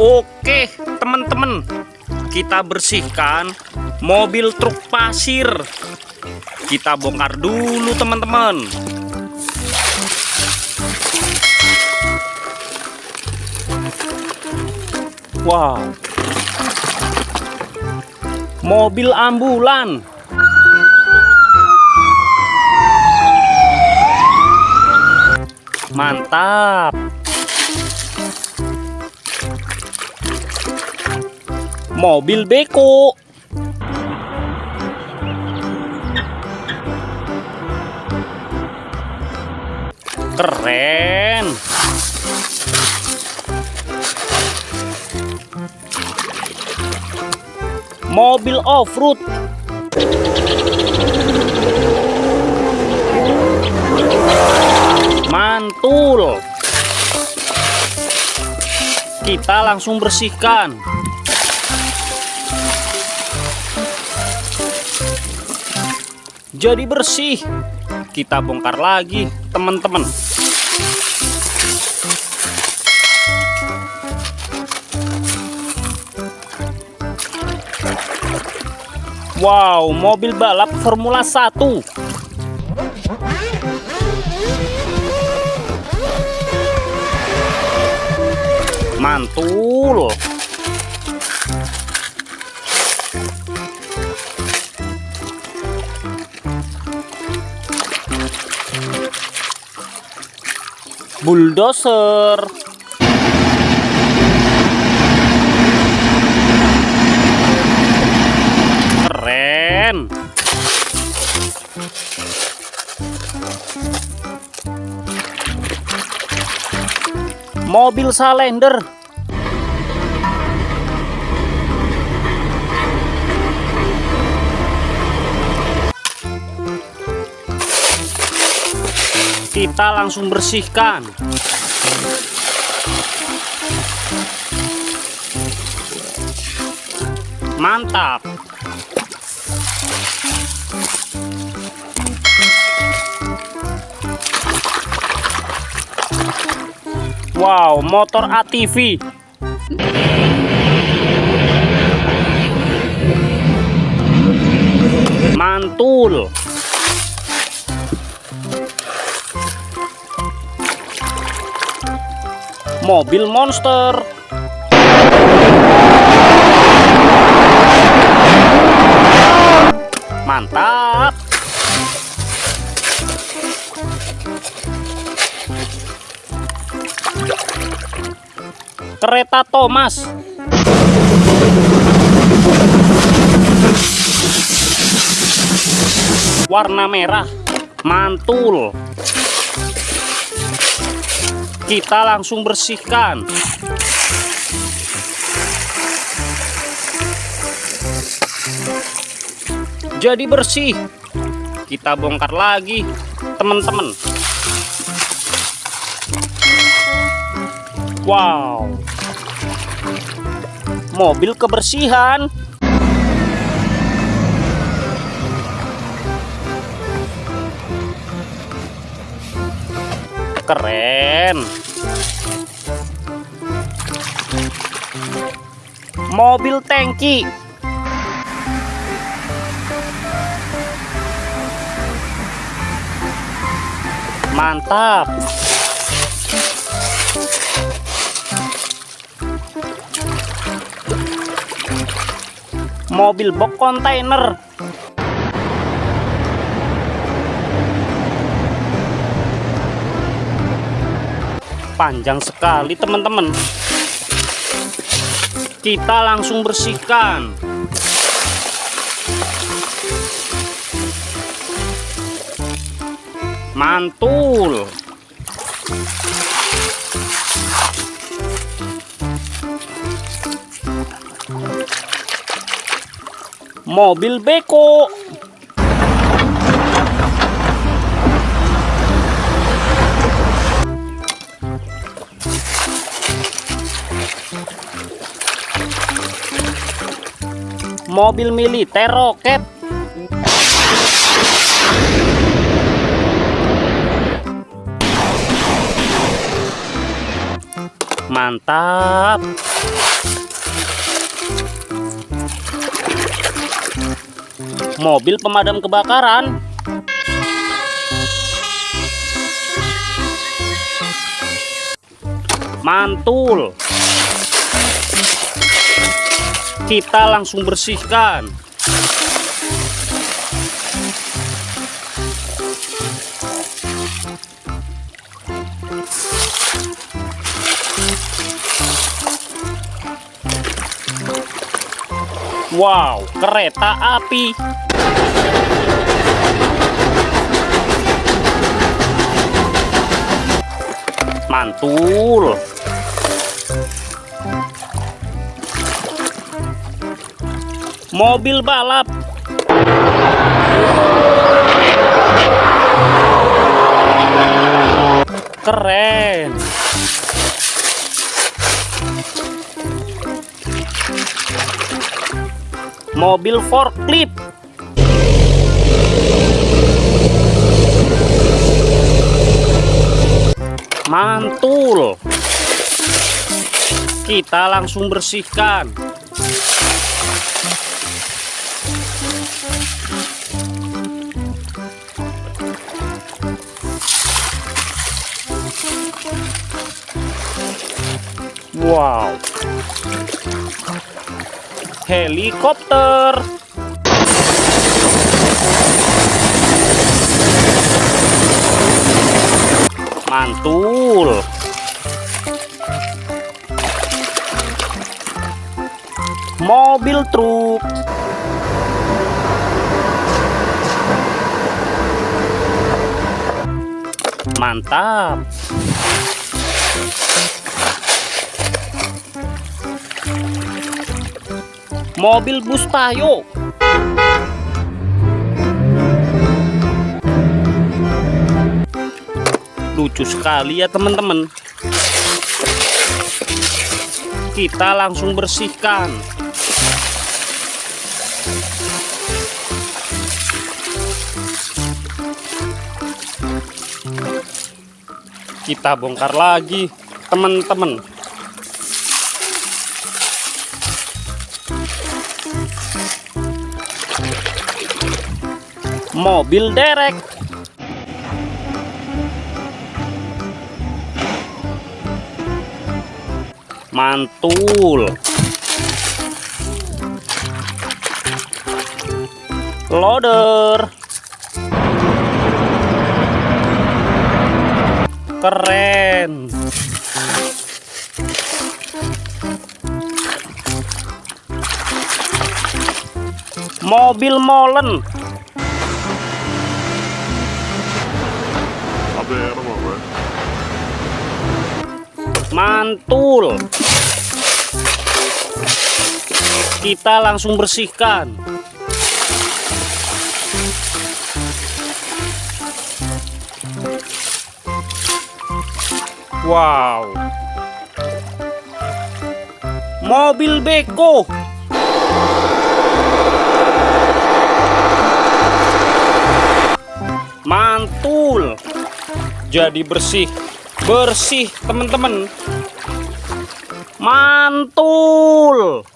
Oke, teman-teman, kita bersihkan mobil truk pasir. Kita bongkar dulu, teman-teman. Wow, mobil ambulan. Mantap. Mobil beko. Keren. Mobil off-road. Mantul. Kita langsung bersihkan. Jadi bersih. Kita bongkar lagi, teman-teman. Wow, mobil balap Formula 1. Mantul. Bulldozer. Keren. Mobil Salender. Kita langsung bersihkan. Mantap. Wow, motor ATV. Mantul. Mobil monster. Mantap. Kereta Thomas. Warna merah. Mantul. Kita langsung bersihkan. Jadi bersih. Kita bongkar lagi, teman-teman. Wow. Mobil kebersihan. Keren. Mobil tangki. Mantap. Mobil box kontainer. Panjang sekali, teman-teman. Kita langsung bersihkan. Mantul. Mobil beko. Mobil militer roket. Mantap. Mobil pemadam kebakaran. Mantul. Kita langsung bersihkan. Wow, kereta api. Mantul. Mobil balap. Keren. Mobil forklift. Mantul. Kita langsung bersihkan. Wow. Helikopter. Mantul. Mobil truk. Mantap. Mobil bus tayo. Lucu sekali ya teman-teman. Kita langsung bersihkan. Kita bongkar lagi, teman-teman. Mobil derek. Mantul. Loader. Keren. Mobil molen. Mantul. Kita langsung bersihkan. Wow. Mobil beko. Mantul. Jadi bersih. Bersih, teman-teman. Mantul.